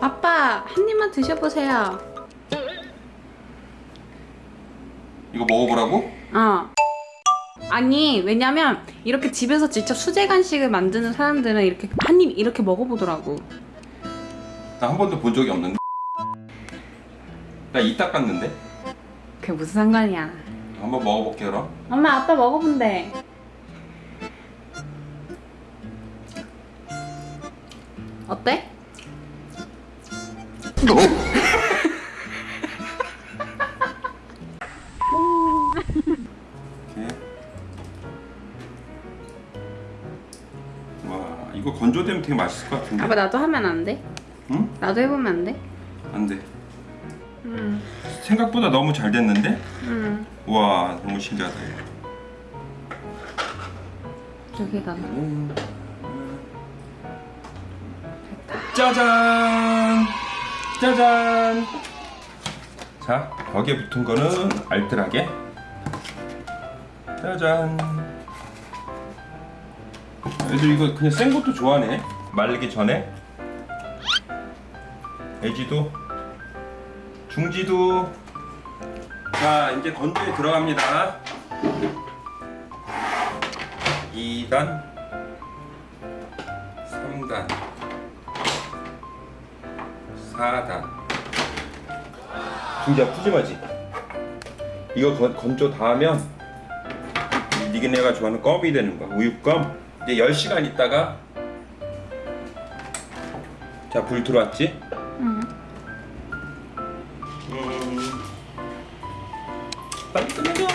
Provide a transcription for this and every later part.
아빠 한 입만 드셔보세요. 이거 먹어보라고? 어. 아니 왜냐면 이렇게 집에서 직접 수제 간식을 만드는 사람들은 이렇게 한 입 이렇게 먹어보더라고. 나 한 번도 본 적이 없는데 나 이 닦았는데 그게 무슨 상관이야. 한번 먹어볼게 그럼 엄마 아빠 먹어본대. 어때? 와 이거 건조되면 되게 맛있을 것 같은데 아빠 나도 하면 안 돼? 응? 나도 해보면 안 돼? 안돼 응. 생각보다 너무 잘 됐는데? 응. 와 너무 신기하다 여기다. 음. 짜잔 짜잔. 자 거기에 붙은 거는 알뜰하게. 짜잔. 애들 이거 그냥 생 것도 좋아하네. 말리기 전에. 애지도. 중지도. 자 이제 건조에 들어갑니다. 2단. 3단 4단 중지야 푸짐하지? 이거 건, 건조 다 하면 이 니그네가 좋아하는 껌이 되는 거야 우유껌 이제 10시간 있다가 자 불 들어왔지? 응. 음. 빨리 끝내줘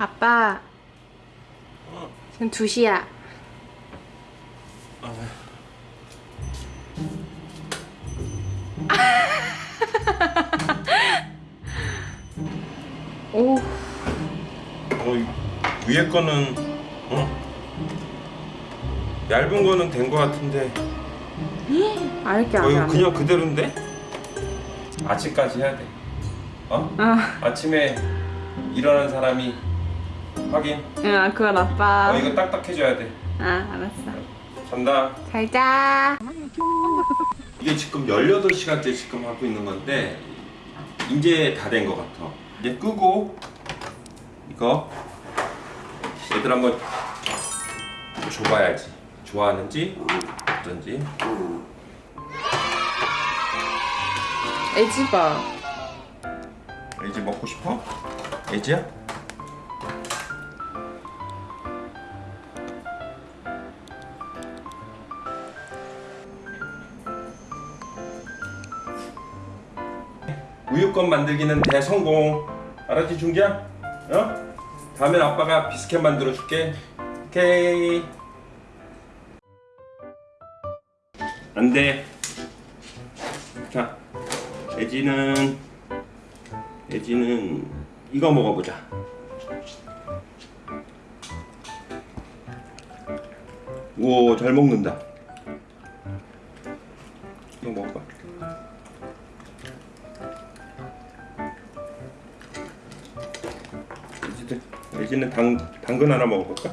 아빠. 지금 2시야. 오. 어, 이 위에 거는 어? 얇은 거는 된 거 같은데 알게 어, 아직 이거. 그냥 그대로인데? 아침까지 해야 돼 어? 아, 아침에 일어난 사람이 확인 응, 그건 아빠. 어 이거 딱딱해져야 돼 아, 알았어. 잔다 잘 자. 이게 지금 18시간째 지금 하고 있는 건데 이제 다된거 같아 이제 끄고 이거 얘들 한번 줘봐야지 좋아하는지 어떤지 애지 봐. 애지 먹고 싶어? 애지야? 우유껌 만들기는 대성공 알았지 중지야? 어? 다음엔 아빠가 비스켓 만들어 줄게 오케이 안돼 자 애지는 애지는 이거 먹어보자. 오, 잘 먹는다. 이거 먹어봐. 애지들, 애지는 당, 당근 하나 먹어볼까?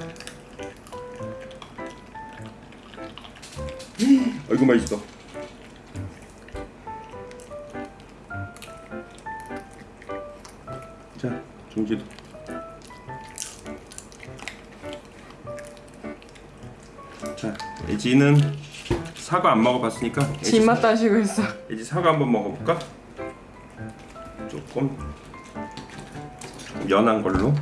어이구 맛있어. 자, 중지도. 자, 애지는 사과 안 먹어봤으니까 집맛 따시고 있어. 애지 사과 한번 먹어볼까? 조금 연한 걸로.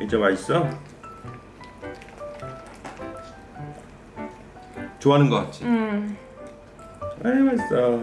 이제 맛있어? 좋아하는 거 같지? 응. 아이 맛있어